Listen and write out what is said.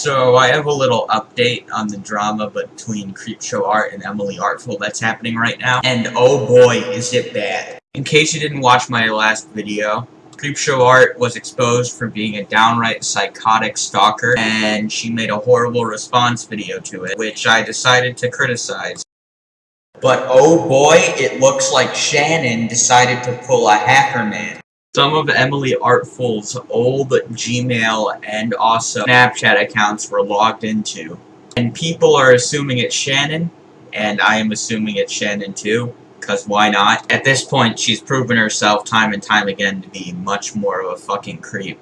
So I have a little update on the drama between Creepshow Art and Emily Artful that's happening right now. And oh boy, is it bad. In case you didn't watch my last video, Creepshow Art was exposed for being a downright psychotic stalker, and she made a horrible response video to it, which I decided to criticize. But oh boy, it looks like Shannon decided to pull a hacker man. Some of Emily Artful's old Gmail and also Snapchat accounts were logged into. And people are assuming it's Shannon, and I am assuming it's Shannon too, because why not? At this point, she's proven herself time and time again to be much more of a fucking creep.